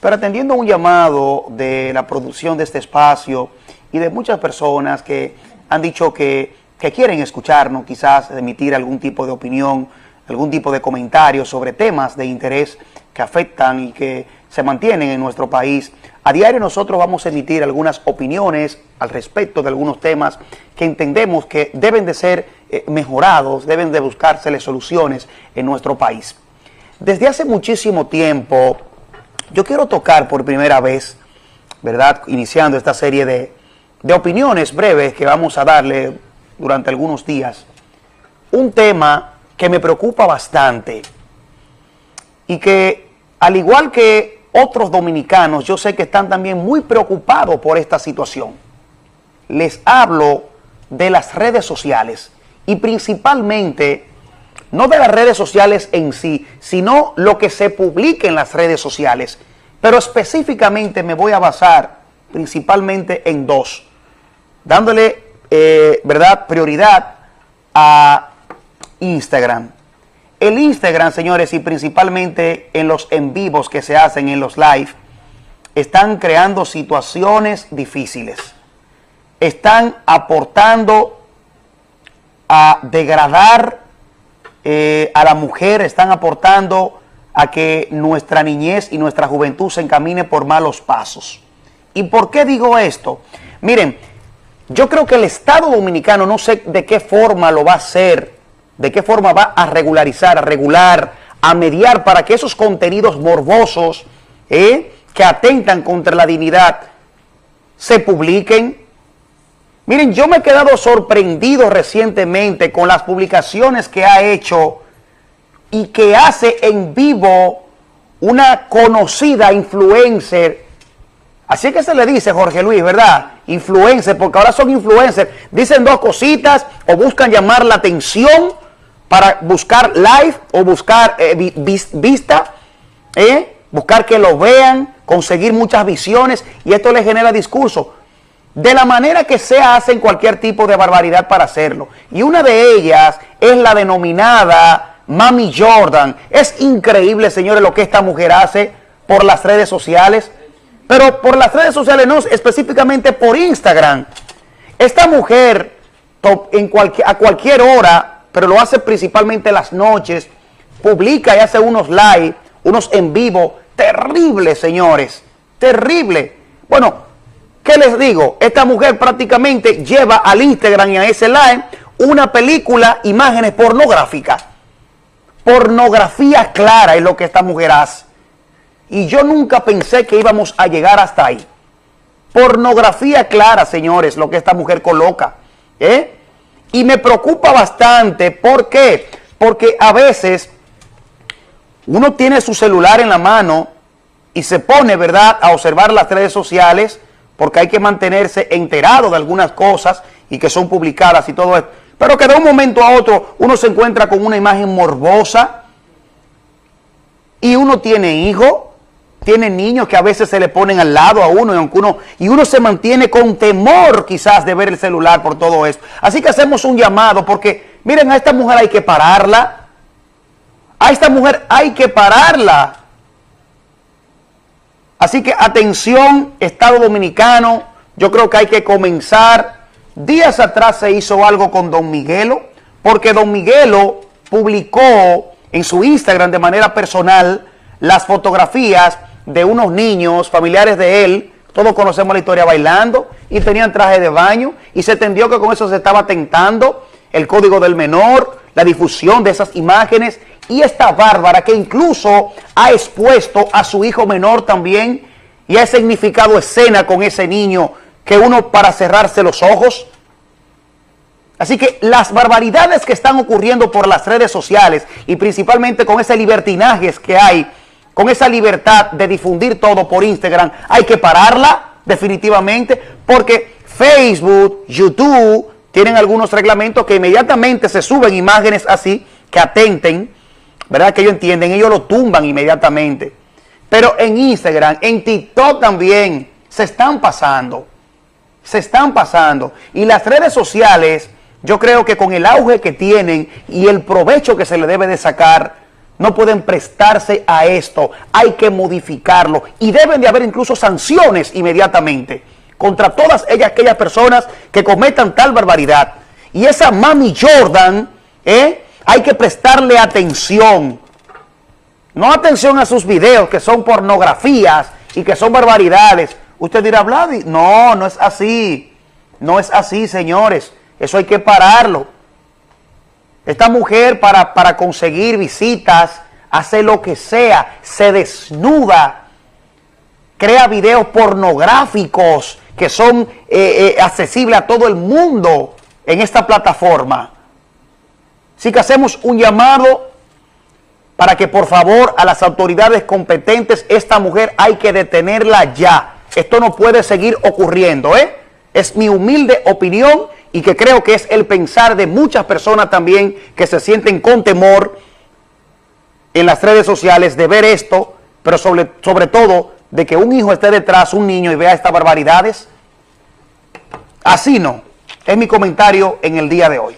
pero atendiendo un llamado de la producción de este espacio y de muchas personas que han dicho que, que quieren escucharnos, quizás emitir algún tipo de opinión, algún tipo de comentario sobre temas de interés que afectan y que se mantienen en nuestro país. A diario nosotros vamos a emitir algunas opiniones al respecto de algunos temas que entendemos que deben de ser eh, mejorados, deben de buscárseles soluciones en nuestro país. Desde hace muchísimo tiempo, yo quiero tocar por primera vez, ¿verdad? Iniciando esta serie de, de opiniones breves que vamos a darle durante algunos días, un tema que me preocupa bastante y que al igual que otros dominicanos, yo sé que están también muy preocupados por esta situación. Les hablo de las redes sociales y principalmente, no de las redes sociales en sí, sino lo que se publica en las redes sociales. Pero específicamente me voy a basar principalmente en dos, dándole, eh, ¿verdad?, prioridad a Instagram. El Instagram, señores, y principalmente en los en vivos que se hacen en los live, están creando situaciones difíciles. Están aportando a degradar eh, a la mujer, están aportando a que nuestra niñez y nuestra juventud se encamine por malos pasos. ¿Y por qué digo esto? Miren, yo creo que el Estado Dominicano, no sé de qué forma lo va a hacer, de qué forma va a regularizar, a regular, a mediar para que esos contenidos morbosos ¿eh? que atentan contra la dignidad se publiquen. Miren, yo me he quedado sorprendido recientemente con las publicaciones que ha hecho y que hace en vivo una conocida influencer. Así que se le dice, Jorge Luis, ¿verdad? Influencer, porque ahora son influencers. Dicen dos cositas o buscan llamar la atención para buscar live o buscar eh, vista, ¿eh? buscar que lo vean, conseguir muchas visiones y esto le genera discurso. De la manera que sea hacen cualquier tipo de barbaridad para hacerlo. Y una de ellas es la denominada Mami Jordan. Es increíble, señores, lo que esta mujer hace por las redes sociales. Pero por las redes sociales no, específicamente por Instagram. Esta mujer en a cualquier hora pero lo hace principalmente las noches, publica y hace unos live, unos en vivo, terribles, señores, terrible. Bueno, ¿qué les digo? Esta mujer prácticamente lleva al Instagram y a ese live una película, imágenes pornográficas. Pornografía clara es lo que esta mujer hace. Y yo nunca pensé que íbamos a llegar hasta ahí. Pornografía clara, señores, lo que esta mujer coloca. ¿Eh? Y me preocupa bastante, ¿por qué? Porque a veces uno tiene su celular en la mano y se pone, ¿verdad?, a observar las redes sociales porque hay que mantenerse enterado de algunas cosas y que son publicadas y todo esto. Pero que de un momento a otro uno se encuentra con una imagen morbosa y uno tiene hijos tiene niños que a veces se le ponen al lado a uno y, uno y uno se mantiene con temor quizás de ver el celular por todo esto. Así que hacemos un llamado porque miren a esta mujer hay que pararla. A esta mujer hay que pararla. Así que atención Estado Dominicano, yo creo que hay que comenzar. Días atrás se hizo algo con Don Miguelo porque Don Miguelo publicó en su Instagram de manera personal las fotografías de unos niños familiares de él, todos conocemos la historia bailando y tenían traje de baño y se entendió que con eso se estaba tentando el código del menor, la difusión de esas imágenes y esta bárbara que incluso ha expuesto a su hijo menor también y ha significado escena con ese niño que uno para cerrarse los ojos. Así que las barbaridades que están ocurriendo por las redes sociales y principalmente con ese libertinajes que hay con esa libertad de difundir todo por Instagram, hay que pararla definitivamente porque Facebook, YouTube tienen algunos reglamentos que inmediatamente se suben imágenes así que atenten, ¿verdad? Que ellos entienden, ellos lo tumban inmediatamente. Pero en Instagram, en TikTok también se están pasando, se están pasando. Y las redes sociales, yo creo que con el auge que tienen y el provecho que se le debe de sacar, no pueden prestarse a esto. Hay que modificarlo y deben de haber incluso sanciones inmediatamente contra todas ellas, aquellas personas que cometan tal barbaridad. Y esa Mami Jordan, ¿eh? Hay que prestarle atención. No atención a sus videos que son pornografías y que son barbaridades. Usted dirá, Vladi, no, no es así. No es así, señores. Eso hay que pararlo. Esta mujer para, para conseguir visitas, hace lo que sea, se desnuda, crea videos pornográficos que son eh, eh, accesibles a todo el mundo en esta plataforma. Así que hacemos un llamado para que por favor a las autoridades competentes, esta mujer hay que detenerla ya. Esto no puede seguir ocurriendo, ¿eh? Es mi humilde opinión y que creo que es el pensar de muchas personas también que se sienten con temor en las redes sociales de ver esto, pero sobre, sobre todo de que un hijo esté detrás, un niño, y vea estas barbaridades. Así no. Es mi comentario en el día de hoy.